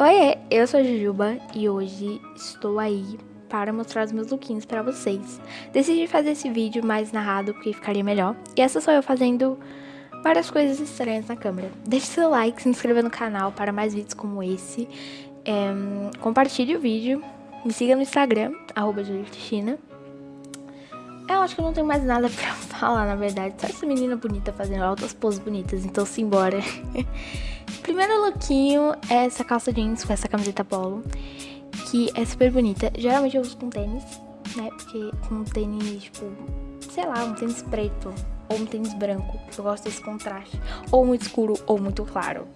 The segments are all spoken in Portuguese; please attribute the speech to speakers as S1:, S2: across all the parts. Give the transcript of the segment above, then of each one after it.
S1: Oi, eu sou a Jujuba e hoje estou aí para mostrar os meus lookinhos para vocês. Decidi fazer esse vídeo mais narrado porque ficaria melhor. E essa sou eu fazendo várias coisas estranhas na câmera. Deixe seu like, se inscreva no canal para mais vídeos como esse. É, compartilhe o vídeo, me siga no Instagram, arroba. Eu acho que eu não tenho mais nada pra falar, na verdade. Só essa menina bonita fazendo altas poses bonitas, então simbora. Primeiro lookinho é essa calça jeans com essa camiseta polo, que é super bonita. Geralmente eu uso com tênis, né? Porque com tênis, tipo, sei lá, um tênis preto ou um tênis branco. Eu gosto desse contraste. Ou muito escuro ou muito claro.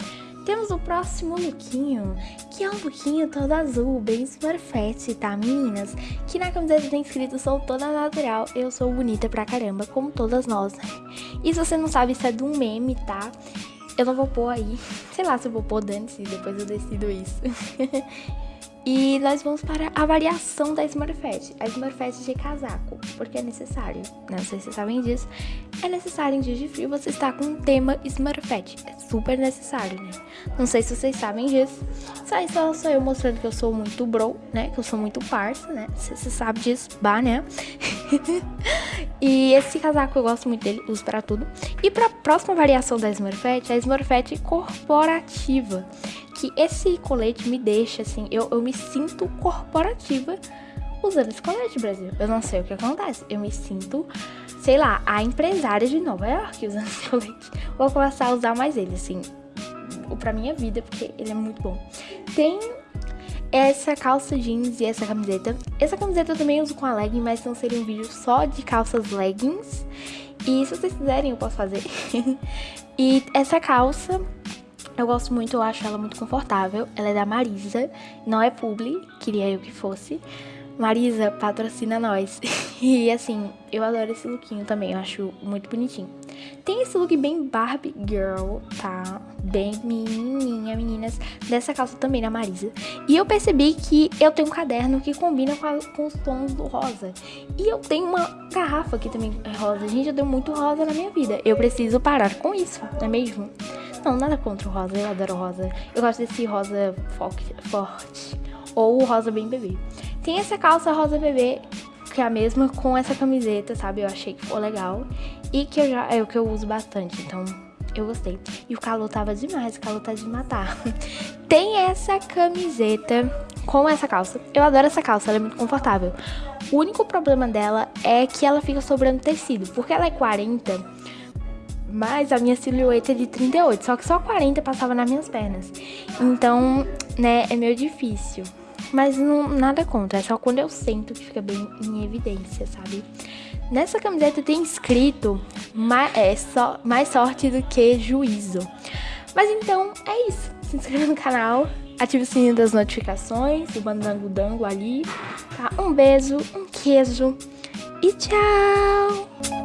S1: Temos o próximo lookinho, um lookinho todo azul, bem smurfette, tá, meninas? Que na camiseta tem escrito, sou toda natural, eu sou bonita pra caramba, como todas nós, né? E se você não sabe, isso é de um meme, tá? Eu não vou pôr aí, sei lá se eu vou pôr dane-se, depois eu decido isso. E nós vamos para a variação da Smurfette, a Smurfette de casaco, porque é necessário, né? não sei se vocês sabem disso, é necessário em dias de frio você estar com um tema Smurfette, é super necessário, né? Não sei se vocês sabem disso, só isso só eu mostrando que eu sou muito bro, né? Que eu sou muito parça, né? Se você sabe disso, bah, né? e esse casaco eu gosto muito dele, uso para tudo. E para a próxima variação da Smurfette, a Smurfette corporativa que esse colete me deixa, assim, eu, eu me sinto corporativa usando esse colete, Brasil. Eu não sei o que acontece. Eu me sinto, sei lá, a empresária de Nova York usando esse colete. Vou começar a usar mais ele, assim, pra minha vida, porque ele é muito bom. Tem essa calça jeans e essa camiseta. Essa camiseta eu também uso com a legging, mas não seria um vídeo só de calças leggings. E se vocês quiserem, eu posso fazer. e essa calça eu gosto muito, eu acho ela muito confortável. Ela é da Marisa, não é publi, queria eu que fosse. Marisa, patrocina nós. e assim, eu adoro esse lookinho também, eu acho muito bonitinho. Tem esse look bem Barbie Girl, tá? Bem menininha, meninas. Dessa calça também da Marisa. E eu percebi que eu tenho um caderno que combina com, a, com os tons do rosa. E eu tenho uma garrafa que também é rosa. Gente, eu tenho muito rosa na minha vida. Eu preciso parar com isso, não é mesmo? Não, nada contra o rosa, eu adoro rosa. Eu gosto desse rosa forte. Ou o rosa bem bebê. Tem essa calça rosa bebê, que é a mesma com essa camiseta, sabe? Eu achei que ficou legal. E que eu já, é o que eu uso bastante, então eu gostei. E o calor tava demais, o calor tá de matar. Tem essa camiseta com essa calça. Eu adoro essa calça, ela é muito confortável. O único problema dela é que ela fica sobrando tecido. Porque ela é 40, mas a minha silhueta é de 38, só que só 40 passava nas minhas pernas. Então, né, é meio difícil. Mas não, nada contra, é só quando eu sento que fica bem em evidência, sabe? Nessa camiseta tem escrito mais, é, só, mais sorte do que juízo. Mas então, é isso. Se inscreva no canal, ative o sininho das notificações, o bandango dango ali, tá? Um beijo, um queijo e tchau!